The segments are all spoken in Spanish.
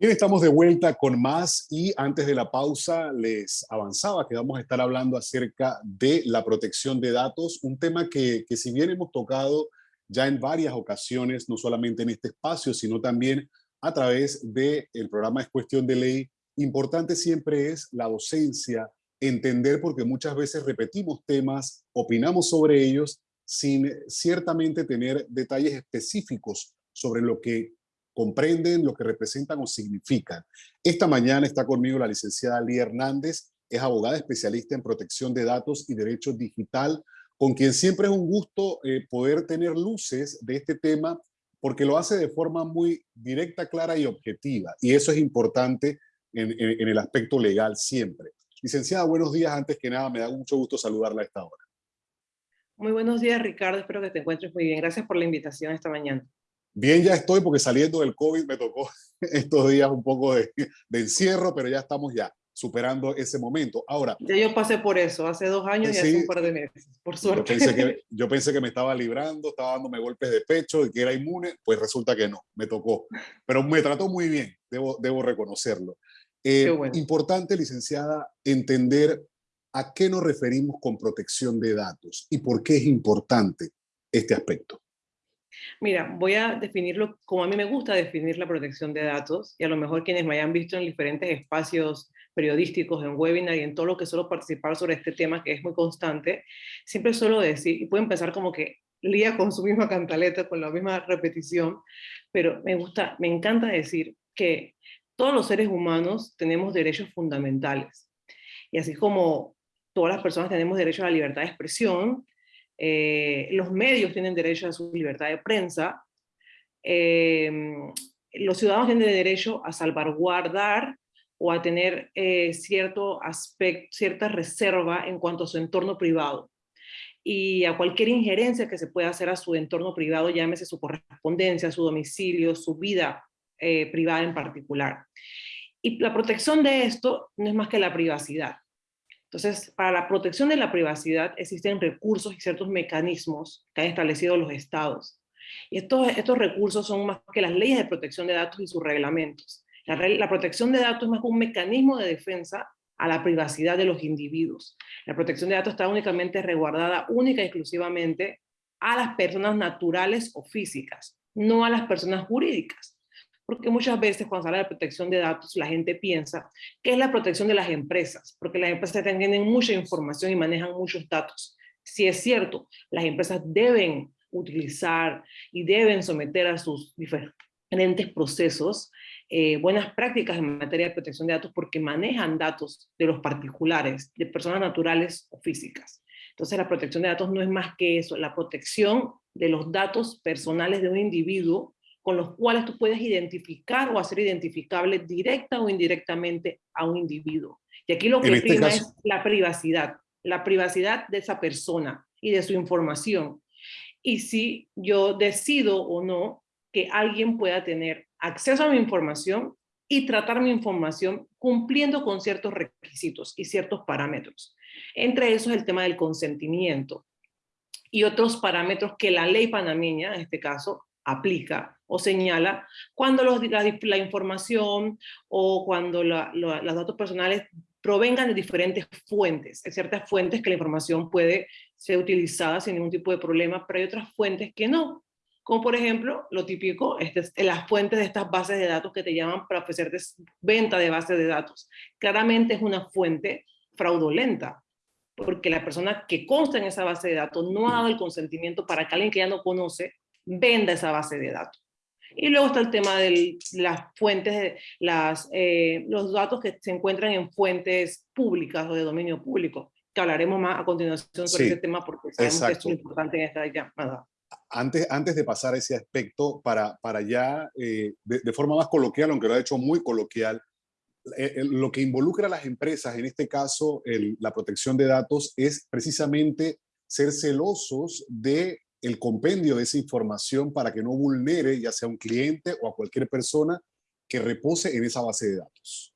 Bien, estamos de vuelta con más y antes de la pausa les avanzaba que vamos a estar hablando acerca de la protección de datos, un tema que, que si bien hemos tocado ya en varias ocasiones, no solamente en este espacio, sino también a través del el programa Es Cuestión de Ley, importante siempre es la docencia, entender porque muchas veces repetimos temas, opinamos sobre ellos sin ciertamente tener detalles específicos sobre lo que comprenden lo que representan o significan. Esta mañana está conmigo la licenciada Lía Hernández, es abogada especialista en protección de datos y derecho digital, con quien siempre es un gusto eh, poder tener luces de este tema, porque lo hace de forma muy directa, clara y objetiva. Y eso es importante en, en el aspecto legal siempre. Licenciada, buenos días. Antes que nada, me da mucho gusto saludarla a esta hora. Muy buenos días, Ricardo. Espero que te encuentres muy bien. Gracias por la invitación esta mañana. Bien, ya estoy porque saliendo del COVID me tocó estos días un poco de, encierro, pero ya estamos ya superando ese momento. Ahora... Ya yo pasé por eso, hace dos años y hace un par de meses, por suerte. Yo pensé, que, yo pensé que me estaba librando, estaba dándome golpes de pecho y que era inmune, pues resulta que no, me tocó. Pero me trató muy bien, debo, debo reconocerlo. Eh, importante, licenciada, entender a qué nos referimos con protección de datos y por qué es importante este aspecto. Mira, voy a definirlo como a mí me gusta definir la protección de datos y a lo mejor quienes me hayan visto en diferentes espacios periodísticos, en webinar y en todo lo que suelo participar sobre este tema que es muy constante, siempre suelo decir, y pueden pensar como que lía con su misma cantaleta, con la misma repetición, pero me gusta, me encanta decir que todos los seres humanos tenemos derechos fundamentales. Y así como todas las personas tenemos derecho a la libertad de expresión, eh, los medios tienen derecho a su libertad de prensa, eh, los ciudadanos tienen derecho a salvaguardar o a tener eh, cierto aspecto, cierta reserva en cuanto a su entorno privado y a cualquier injerencia que se pueda hacer a su entorno privado, llámese su correspondencia, su domicilio, su vida privada en particular. Y la protección de esto no es más que la privacidad. Entonces, para la protección de la privacidad existen recursos y ciertos mecanismos que han establecido los estados. Y estos, estos recursos son más que las leyes de protección de datos y sus reglamentos. La, protección de datos es más que un mecanismo de defensa a la privacidad de los individuos. La protección de datos está únicamente resguardada única y exclusivamente a las personas naturales o físicas, no a las personas jurídicas porque muchas veces cuando se habla de protección de datos, la gente piensa que es la protección de las empresas, porque las empresas tienen mucha información y manejan muchos datos. Si es cierto, las empresas deben utilizar y deben someter a sus diferentes procesos eh, buenas prácticas en materia de protección de datos porque manejan datos de los particulares, de personas naturales o físicas. Entonces la protección de datos no es más que eso, la protección de los datos personales de un individuo con los cuales tú puedes identificar o hacer identificable directa o indirectamente a un individuo. Y aquí lo que este prima es la privacidad, la privacidad de esa persona y de su información. Y si yo decido o no que alguien pueda tener acceso a mi información y tratar mi información cumpliendo con ciertos requisitos y ciertos parámetros. Entre esos el tema del consentimiento y otros parámetros que la ley panameña, en este caso, aplica o señala cuando los, la, información o cuando los datos personales provengan de diferentes fuentes. Hay ciertas fuentes que la información puede ser utilizada sin ningún tipo de problema, pero hay otras fuentes que no. Como por ejemplo, lo típico, este, las fuentes de estas bases de datos que te llaman para ofrecerte venta de bases de datos. Claramente es una fuente fraudulenta, porque la persona que consta en esa base de datos no ha dado el consentimiento para que alguien que ya no conoce venda esa base de datos. Y luego está el tema de las fuentes, las, eh, los datos que se encuentran en fuentes públicas o de dominio público, que hablaremos más a continuación sobre ese tema porque sabemos que es muy importante en esta llamada. Antes, antes de pasar a ese aspecto, para, para ya, eh, de, forma más coloquial, aunque lo ha hecho muy coloquial, eh, lo que involucra a las empresas, en este caso la protección de datos, es precisamente ser celosos de el compendio de esa información para que no vulnere ya sea un cliente o a cualquier persona que repose en esa base de datos.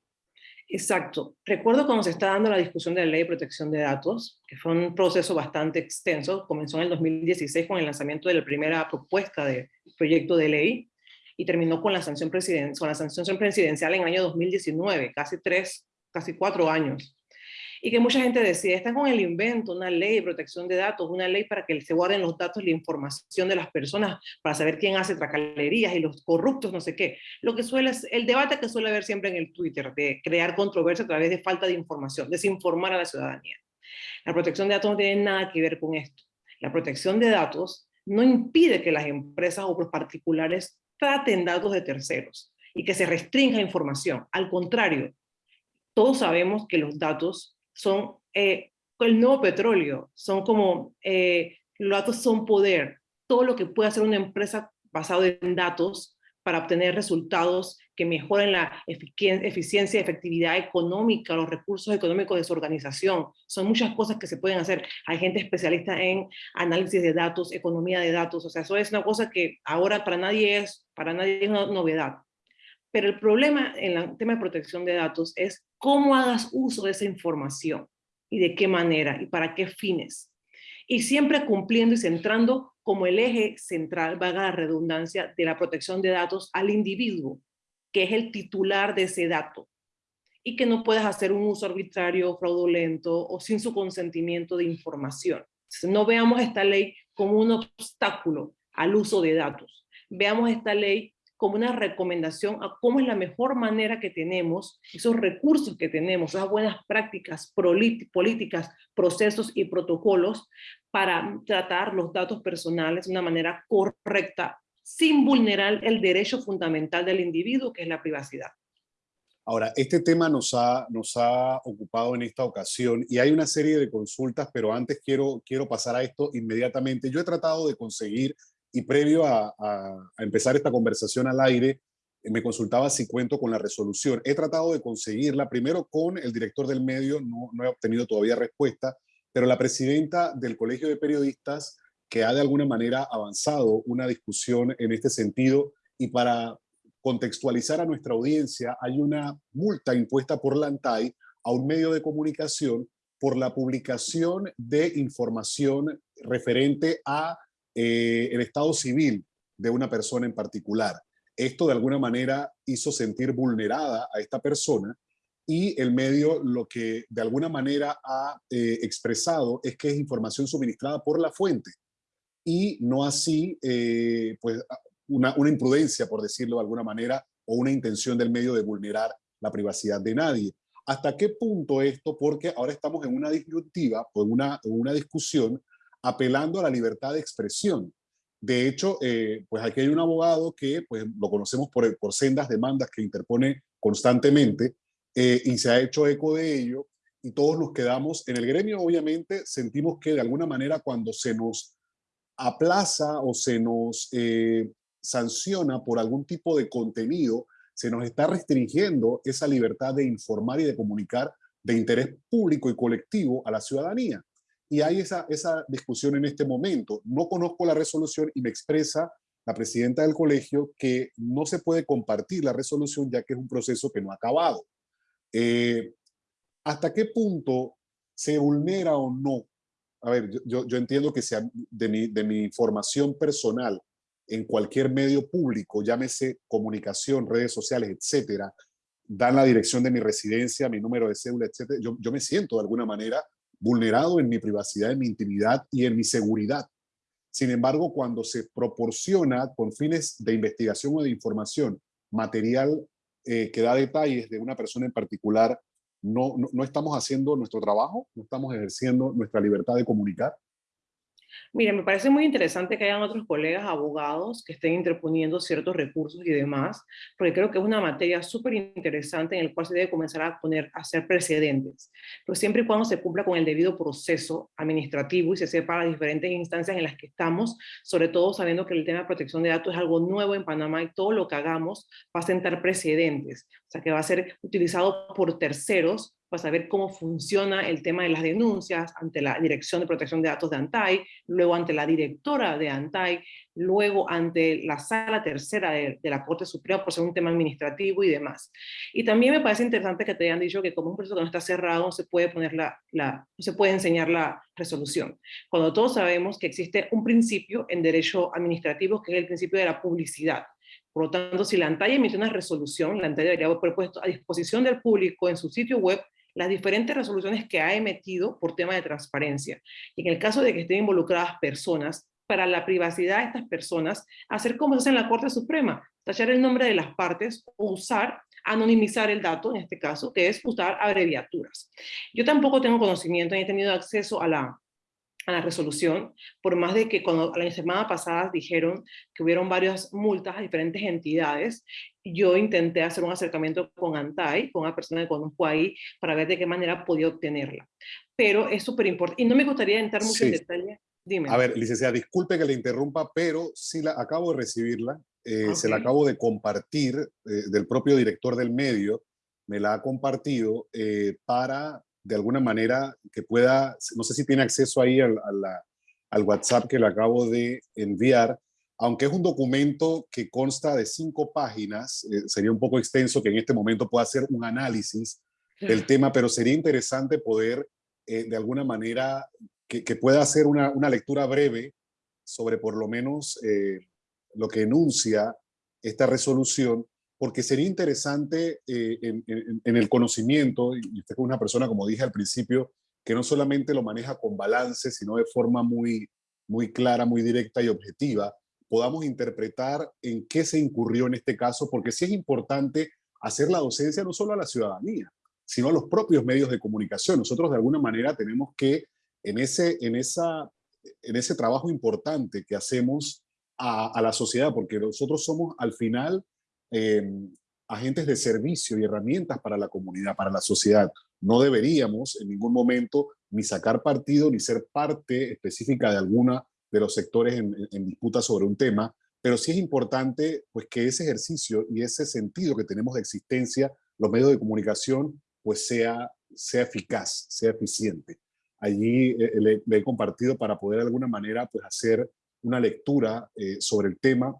Exacto. Recuerdo cuando se está dando la discusión de la ley de protección de datos, que fue un proceso bastante extenso, comenzó en el 2016 con el lanzamiento de la primera propuesta de proyecto de ley, y terminó con la sanción, presidencial, con la sanción presidencial en el año 2019, casi tres, casi cuatro años y que mucha gente decía, está con el invento, una ley de protección de datos, una ley para que se guarden los datos y la información de las personas, para saber quién hace tracalerías y los corruptos, no sé qué. Lo que suele el debate que suele haber siempre en el Twitter, de crear controversia a través de falta de información, desinformar a la ciudadanía. La protección de datos no tiene nada que ver con esto. La protección de datos no impide que las empresas o los particulares traten datos de terceros y que se restrinja información. Al contrario, todos sabemos que los datos son eh, el nuevo petróleo, son como, eh, los datos son poder, todo lo que puede hacer una empresa basado en datos para obtener resultados que mejoren la eficiencia efectividad económica, los recursos económicos de su organización. Son muchas cosas que se pueden hacer. Hay gente especialista en análisis de datos, economía de datos, o sea, eso es una cosa que ahora para nadie es, para nadie es una novedad. Pero el problema en el tema de protección de datos es cómo hagas uso de esa información y de qué manera y para qué fines. Y siempre cumpliendo y centrando como el eje central, valga la redundancia, de la protección de datos al individuo, que es el titular de ese dato. Y que no puedas hacer un uso arbitrario, fraudulento o sin su consentimiento de información. No veamos esta ley como un obstáculo al uso de datos. Veamos esta ley como una recomendación a cómo es la mejor manera que tenemos, esos recursos que tenemos, esas buenas prácticas políticas, procesos y protocolos para tratar los datos personales de una manera correcta, sin vulnerar el derecho fundamental del individuo, que es la privacidad. Ahora, este tema nos ha, nos ha ocupado en esta ocasión y hay una serie de consultas, pero antes quiero, quiero pasar a esto inmediatamente. Yo he tratado de conseguir y previo a, empezar esta conversación al aire, me consultaba si cuento con la resolución. He tratado de conseguirla primero con el director del medio, no, no he obtenido todavía respuesta, pero la presidenta del Colegio de Periodistas, que ha de alguna manera avanzado una discusión en este sentido, y para contextualizar a nuestra audiencia, hay una multa impuesta por la ANTAI a un medio de comunicación por la publicación de información referente a eh, el estado civil de una persona en particular. Esto de alguna manera hizo sentir vulnerada a esta persona y el medio lo que de alguna manera ha eh, expresado es que es información suministrada por la fuente y no así eh, pues una, imprudencia, por decirlo de alguna manera, o una intención del medio de vulnerar la privacidad de nadie. ¿Hasta qué punto esto? Porque ahora estamos en una disyuntiva, o una, en una discusión apelando a la libertad de expresión. De hecho, eh, pues aquí hay un abogado que pues, lo conocemos por, por sendas demandas que interpone constantemente eh, y se ha hecho eco de ello y todos nos quedamos en el gremio, obviamente sentimos que de alguna manera cuando se nos aplaza o se nos eh, sanciona por algún tipo de contenido, se nos está restringiendo esa libertad de informar y de comunicar de interés público y colectivo a la ciudadanía. Y hay esa, esa discusión en este momento. No conozco la resolución y me expresa la presidenta del colegio que no se puede compartir la resolución ya que es un proceso que no ha acabado. Eh, ¿Hasta qué punto se vulnera o no? A ver, yo, yo entiendo que sea de mi, de mi información personal en cualquier medio público, llámese comunicación, redes sociales, etcétera, dan la dirección de mi residencia, mi número de cédula, etcétera, yo, yo me siento de alguna manera vulnerado en mi privacidad, en mi intimidad y en mi seguridad. Sin embargo, cuando se proporciona con fines de investigación o de información material eh, que da detalles de una persona en particular, no, no, no estamos haciendo nuestro trabajo, no estamos ejerciendo nuestra libertad de comunicar. Mira, me parece muy interesante que hayan otros colegas abogados que estén interponiendo ciertos recursos y demás, porque creo que es una materia súper interesante en la cual se debe comenzar a poner, a hacer precedentes, pero siempre y cuando se cumpla con el debido proceso administrativo y se sepa las diferentes instancias en las que estamos, sobre todo sabiendo que el tema de protección de datos es algo nuevo en Panamá y todo lo que hagamos va a sentar precedentes, o sea que va a ser utilizado por terceros para saber cómo funciona el tema de las denuncias ante la Dirección de Protección de Datos de ANTAI, luego ante la directora de ANTAI, luego ante la sala tercera de, la Corte Suprema por ser un tema administrativo y demás. Y también me parece interesante que te hayan dicho que como un proceso que no está cerrado no se puede, poner la, la, no se puede enseñar la resolución, cuando todos sabemos que existe un principio en derecho administrativo que es el principio de la publicidad Por lo tanto, si la ANTAI emite una resolución, la ANTAI debería haber puesto a disposición del público en su sitio web las diferentes resoluciones que ha emitido por tema de transparencia. Y en el caso de que estén involucradas personas, para la privacidad de estas personas, hacer como se hace en la Corte Suprema, tachar el nombre de las partes o usar, anonimizar el dato, en este caso, que es usar abreviaturas. Yo tampoco tengo conocimiento ni he tenido acceso a la, a la resolución, por más de que cuando la semana pasada dijeron que hubieron varias multas a diferentes entidades, yo intenté hacer un acercamiento con Antai, con una persona que conozco ahí, para ver de qué manera podía obtenerla. Pero es súper importante, y no me gustaría entrar mucho en detalle. Dime. A ver, licenciada, disculpe que le interrumpa, pero sí la acabo de recibirla, eh, se la acabo de compartir eh, del propio director del medio, me la ha compartido eh, para de alguna manera que pueda, no sé si tiene acceso ahí al, al WhatsApp que le acabo de enviar, aunque es un documento que consta de cinco páginas, eh, sería un poco extenso que en este momento pueda hacer un análisis del tema, pero sería interesante poder eh, de alguna manera que, pueda hacer una, una, lectura breve sobre por lo menos eh, lo que enuncia esta resolución porque sería interesante eh, en, el conocimiento, y usted es una persona, como dije al principio, que no solamente lo maneja con balance, sino de forma muy, muy clara, muy directa y objetiva, podamos interpretar en qué se incurrió en este caso, porque sí es importante hacer la docencia no solo a la ciudadanía, sino a los propios medios de comunicación. Nosotros de alguna manera tenemos que, en ese, en esa, en ese trabajo importante que hacemos a, a la sociedad, porque nosotros somos al final Em, agentes de servicio y herramientas para la comunidad, para la sociedad. No deberíamos en ningún momento ni sacar partido ni ser parte específica de alguna de los sectores en, disputa sobre un tema, pero sí es importante pues, que ese ejercicio y ese sentido que tenemos de existencia, los medios de comunicación, pues sea, sea eficaz, sea eficiente. Allí eh, le, he compartido para poder de alguna manera pues, hacer una lectura eh, sobre el tema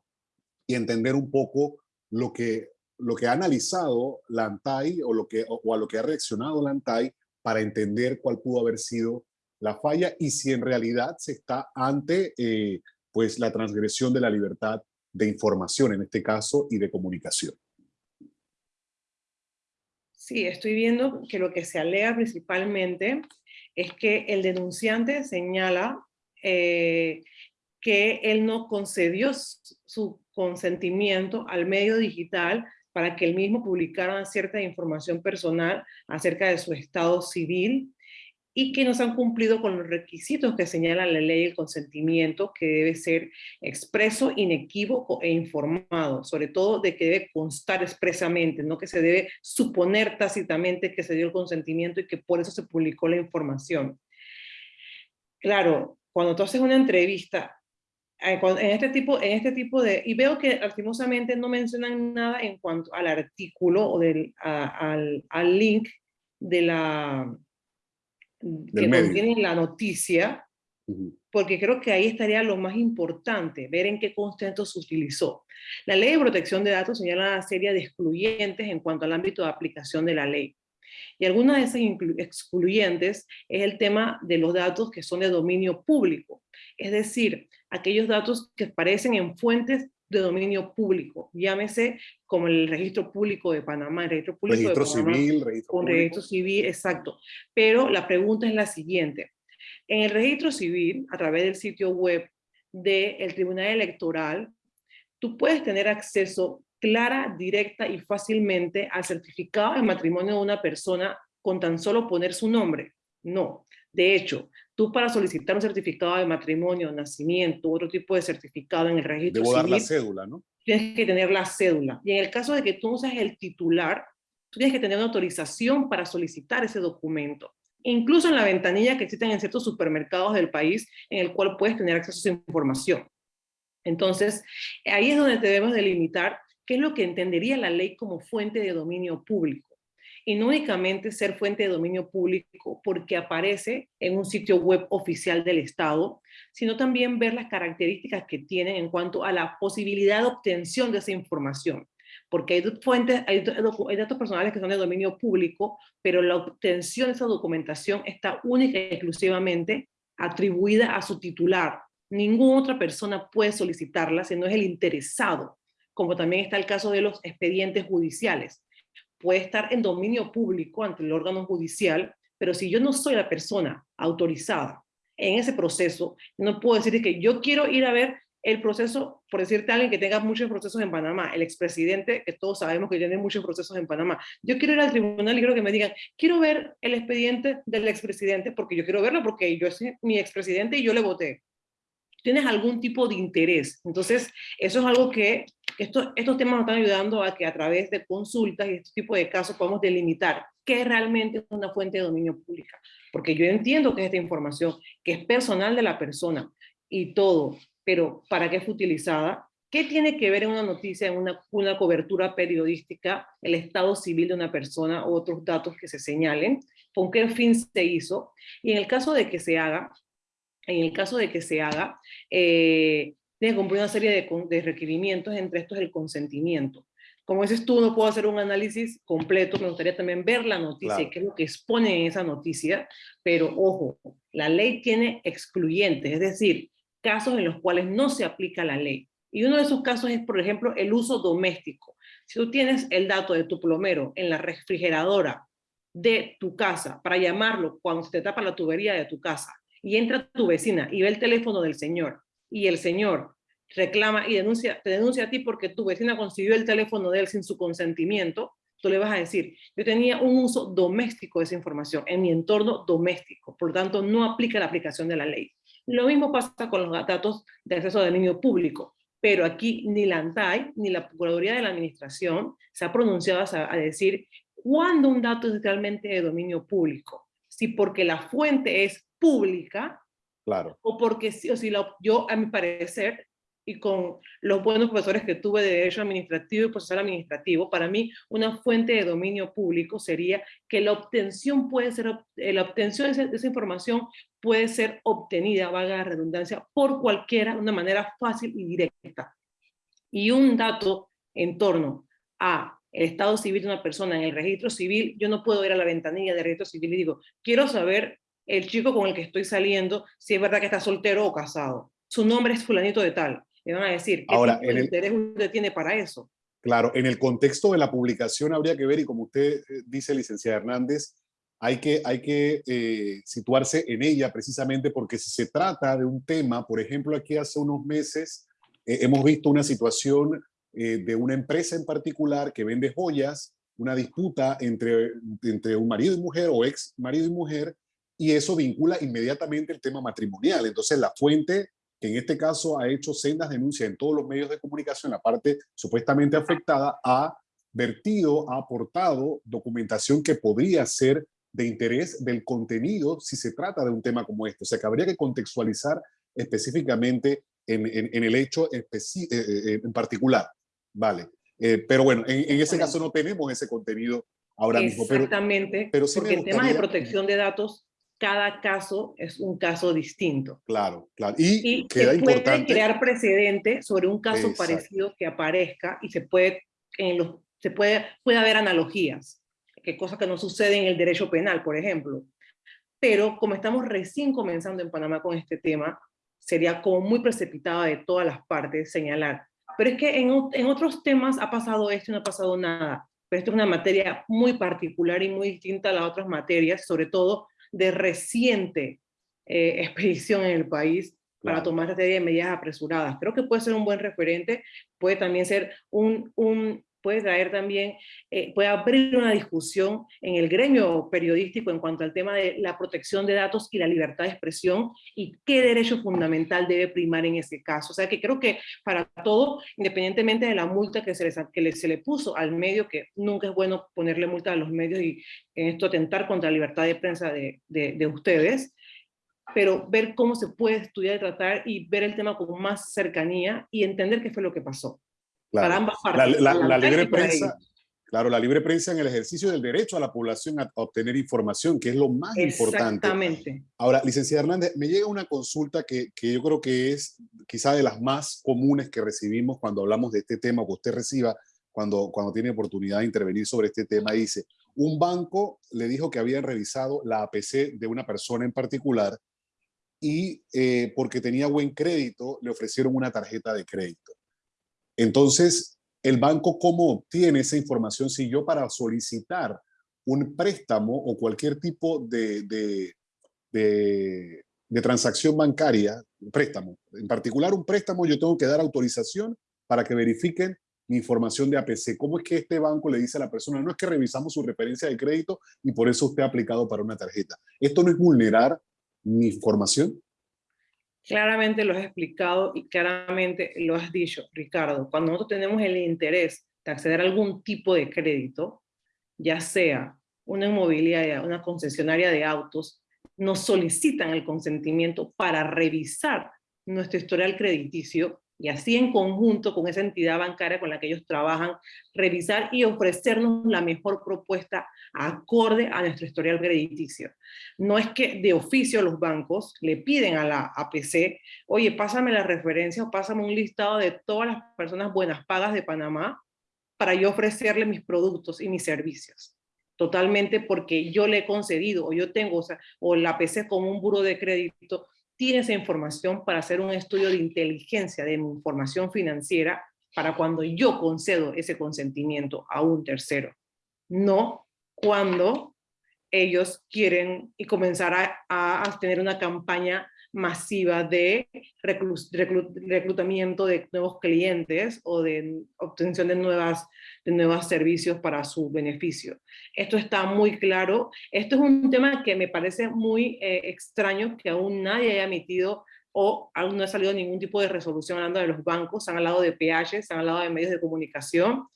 y entender un poco lo que, lo que ha analizado la ANTAI o, lo que, o a lo que ha reaccionado la ANTAI para entender cuál pudo haber sido la falla y si en realidad se está ante eh, pues la transgresión de la libertad de información en este caso y de comunicación. Sí, estoy viendo que lo que se alega principalmente es que el denunciante señala eh, que él no concedió su consentimiento al medio digital para que el mismo publicara cierta información personal acerca de su estado civil y que no se han cumplido con los requisitos que señala la ley del consentimiento, que debe ser expreso, inequívoco e informado, sobre todo de que debe constar expresamente, no que se debe suponer tácitamente que se dio el consentimiento y que por eso se publicó la información. Claro, cuando tú haces una entrevista en este tipo, en este tipo de, y veo que lastimosamente no mencionan nada en cuanto al artículo o del, al, al, link de la, que contiene la noticia, porque creo que ahí estaría lo más importante, ver en qué concepto se utilizó. La ley de protección de datos señala una serie de excluyentes en cuanto al ámbito de aplicación de la ley. Y alguna de esas excluyentes es el tema de los datos que son de dominio público, es decir, aquellos datos que aparecen en fuentes de dominio público, llámese como el registro público de Panamá, el registro público registro civil, registro un registro civil, exacto. Pero la pregunta es la siguiente. En el registro civil, a través del sitio web del Tribunal Electoral, tú puedes tener acceso clara, directa y fácilmente al certificado de matrimonio de una persona con tan solo poner su nombre. No. De hecho, tú para solicitar un certificado de matrimonio, nacimiento, otro tipo de certificado en el registro Debo dar la cédula, ¿no? Tienes que tener la cédula. Y en el caso de que tú seas el titular, tú tienes que tener una autorización para solicitar ese documento. Incluso en la ventanilla que existen en ciertos supermercados del país, en el cual puedes tener acceso a esa información. Entonces, ahí es donde debemos delimitar qué es lo que entendería la ley como fuente de dominio público. Y no únicamente ser fuente de dominio público porque aparece en un sitio web oficial del Estado, sino también ver las características que tienen en cuanto a la posibilidad de obtención de esa información. Porque hay fuentes, hay, datos personales que son de dominio público, pero la obtención de esa documentación está única y exclusivamente atribuida a su titular. Ninguna otra persona puede solicitarla si no es el interesado como también está el caso de los expedientes judiciales. Puede estar en dominio público ante el órgano judicial, pero si yo no soy la persona autorizada en ese proceso, no puedo decir que yo quiero ir a ver el proceso, por decirte a alguien que tenga muchos procesos en Panamá, el expresidente, que todos sabemos que tiene muchos procesos en Panamá. Yo quiero ir al tribunal y quiero que me digan, quiero ver el expediente del expresidente porque yo quiero verlo porque yo soy mi expresidente y yo le voté. Tienes algún tipo de interés. Entonces, eso es algo que esto, estos temas nos están ayudando a que a través de consultas y este tipo de casos podamos delimitar qué realmente es una fuente de dominio pública. Porque yo entiendo que es esta información, que es personal de la persona y todo, pero ¿para qué fue utilizada? ¿Qué tiene que ver en una noticia, en una, una cobertura periodística, el estado civil de una persona o otros datos que se señalen? ¿Con qué fin se hizo? Y en el caso de que se haga, en el caso de que se haga, eh, tiene que cumplir una serie de, de, requerimientos, entre estos el consentimiento. Como dices tú, no puedo hacer un análisis completo, me gustaría también ver la noticia y qué es lo que expone en esa noticia, pero ojo, la ley tiene excluyentes, es decir, casos en los cuales no se aplica la ley. Y uno de esos casos es, por ejemplo, el uso doméstico. Si tú tienes el dato de tu plomero en la refrigeradora de tu casa para llamarlo cuando se te tapa la tubería de tu casa y entra tu vecina y ve el teléfono del señor y el señor reclama y denuncia, te denuncia a ti porque tu vecina consiguió el teléfono de él sin su consentimiento, tú le vas a decir, yo tenía un uso doméstico de esa información en mi entorno doméstico, por lo tanto no aplica la aplicación de la ley. Lo mismo pasa con los datos de acceso de dominio público, pero aquí ni la ANTAI ni la Procuraduría de la Administración se ha pronunciado a, decir cuándo un dato es realmente de dominio público. Si porque la fuente es pública, claro. o porque o si yo, a mi parecer, y con los buenos profesores que tuve de Derecho Administrativo y Procesal Administrativo, para mí una fuente de dominio público sería que la obtención puede ser, eh, la obtención de esa, información puede ser obtenida, valga la redundancia, por cualquiera, de una manera fácil y directa. Y un dato en torno a el estado civil de una persona en el registro civil, yo no puedo ir a la ventanilla del registro civil y digo, quiero saber el chico con el que estoy saliendo, si es verdad que está soltero o casado. Su nombre es fulanito de tal me van a decir, ¿qué Ahora, tipo de interés usted tiene para eso? Claro, en el contexto de la publicación habría que ver, y como usted eh, dice, licenciada Hernández, hay que, hay que eh, situarse en ella precisamente porque si se trata de un tema, por ejemplo, aquí hace unos meses eh, hemos visto una situación de una empresa en particular que vende joyas, una disputa entre, entre un marido y mujer o ex marido y mujer, y eso vincula inmediatamente el tema matrimonial. Entonces la fuente que en este caso ha hecho sendas denuncias en todos los medios de comunicación, la parte supuestamente afectada, ha vertido, ha aportado documentación que podría ser de interés del contenido si se trata de un tema como este. O sea, que habría que contextualizar específicamente en, en, el hecho eh, eh, en particular. Vale. Eh, pero bueno, en, ese caso no tenemos ese contenido ahora mismo. Exactamente, pero, porque en temas de protección de datos cada caso es un caso distinto. Claro, claro. Y, y queda se puede crear precedente sobre un caso parecido que aparezca y se puede, en los, se puede, puede haber analogías, que cosas que no suceden en el derecho penal, por ejemplo. Pero como estamos recién comenzando en Panamá con este tema, sería como muy precipitado de todas las partes señalar. Pero es que en, en otros temas ha pasado esto y no ha pasado nada. Pero esto es una materia muy particular y muy distinta a las otras materias, sobre todo de reciente eh, expedición en el país para tomar esta serie de medidas apresuradas. Creo que puede ser un buen referente, puede también ser un, un puede traer también, eh, puede abrir una discusión en el gremio periodístico en cuanto al tema de la protección de datos y la libertad de expresión y qué derecho fundamental debe primar en ese caso. O sea que creo que para todo, independientemente de la multa que se, les, que se le puso al medio, que nunca es bueno ponerle multa a los medios y en esto atentar contra la libertad de prensa de, de, de ustedes, pero ver cómo se puede estudiar y tratar y ver el tema con más cercanía y entender qué fue lo que pasó. La, libre prensa, claro, la libre prensa en el ejercicio del derecho a la población a obtener información, que es lo más importante. Exactamente. Ahora, licenciada Hernández, me llega una consulta que, que, yo creo que es quizá de las más comunes que recibimos cuando hablamos de este tema, que usted reciba cuando, cuando tiene oportunidad de intervenir sobre este tema. Dice, un banco le dijo que habían revisado la APC de una persona en particular y eh, porque tenía buen crédito, le ofrecieron una tarjeta de crédito. Entonces, ¿El banco cómo obtiene esa información si yo para solicitar un préstamo o cualquier tipo de, de, de, transacción bancaria, préstamo, en particular un préstamo, yo tengo que dar autorización para que verifiquen mi información de APC. ¿Cómo es que este banco le dice a la persona, no es que revisamos su referencia de crédito y por eso usted ha aplicado para una tarjeta? ¿Esto no es vulnerar mi información? Claramente lo has explicado y claramente lo has dicho, Ricardo. Cuando nosotros tenemos el interés de acceder a algún tipo de crédito, ya sea una inmobiliaria, una concesionaria de autos, nos solicitan el consentimiento para revisar nuestro historial crediticio y así en conjunto con esa entidad bancaria con la que ellos trabajan, revisar y ofrecernos la mejor propuesta acorde a nuestro historial crediticio. No es que de oficio los bancos le piden a la APC, oye, pásame la referencia o pásame un listado de todas las personas buenas pagas de Panamá para yo ofrecerle mis productos y mis servicios. Totalmente porque yo le he concedido o yo tengo, o, sea, o la APC como un buro de crédito tiene esa información para hacer un estudio de inteligencia de información financiera para cuando yo concedo ese consentimiento a un tercero. No cuando ellos quieren y comenzar a, a tener una campaña masiva de reclutamiento de nuevos clientes o de obtención de, nuevas, de nuevos servicios para su beneficio. Esto está muy claro. Esto es un tema que me parece muy eh, extraño que aún nadie haya emitido o aún no ha salido ningún tipo de resolución hablando de los bancos, han hablado de PH, se han hablado de medios de comunicación,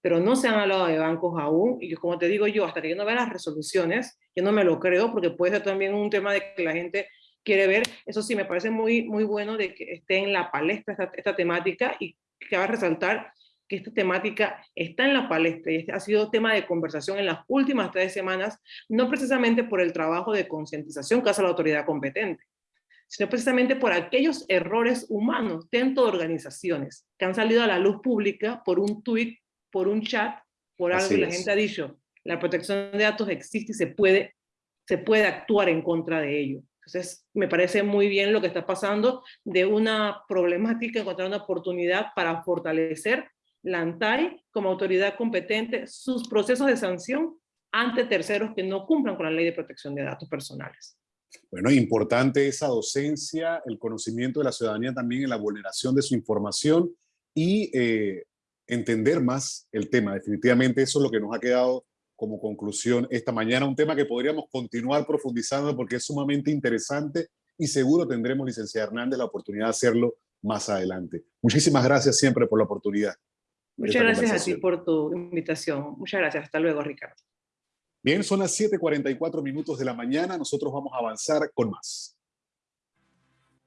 pero no se han hablado de bancos aún, y como te digo yo, hasta que yo no vea las resoluciones, yo no me lo creo, porque puede ser también un tema de que la gente quiere ver. Eso sí, me parece muy, muy bueno de que esté en la palestra esta, esta temática y que va a resaltar que esta temática está en la palestra y este ha sido tema de conversación en las últimas tres semanas, no precisamente por el trabajo de concientización que hace la autoridad competente, sino precisamente por aquellos errores humanos dentro de organizaciones que han salido a la luz pública por un tweet, por un chat, por algo que la gente ha dicho. La protección de datos existe y se puede, se puede actuar en contra de ello. Entonces, me parece muy bien lo que está pasando de una problemática, encontrar una oportunidad para fortalecer la ANTAI como autoridad competente, sus procesos de sanción ante terceros que no cumplan con la ley de protección de datos personales. Bueno, importante esa docencia, el conocimiento de la ciudadanía también en la vulneración de su información y eh, entender más el tema. Definitivamente eso es lo que nos ha quedado como conclusión esta mañana, un tema que podríamos continuar profundizando porque es sumamente interesante y seguro tendremos, licenciada Hernández, la oportunidad de hacerlo más adelante. Muchísimas gracias siempre por la oportunidad. Muchas gracias a ti por tu invitación. Muchas gracias. Hasta luego, Ricardo. Bien, son las 7.44 minutos de la mañana. Nosotros vamos a avanzar con más.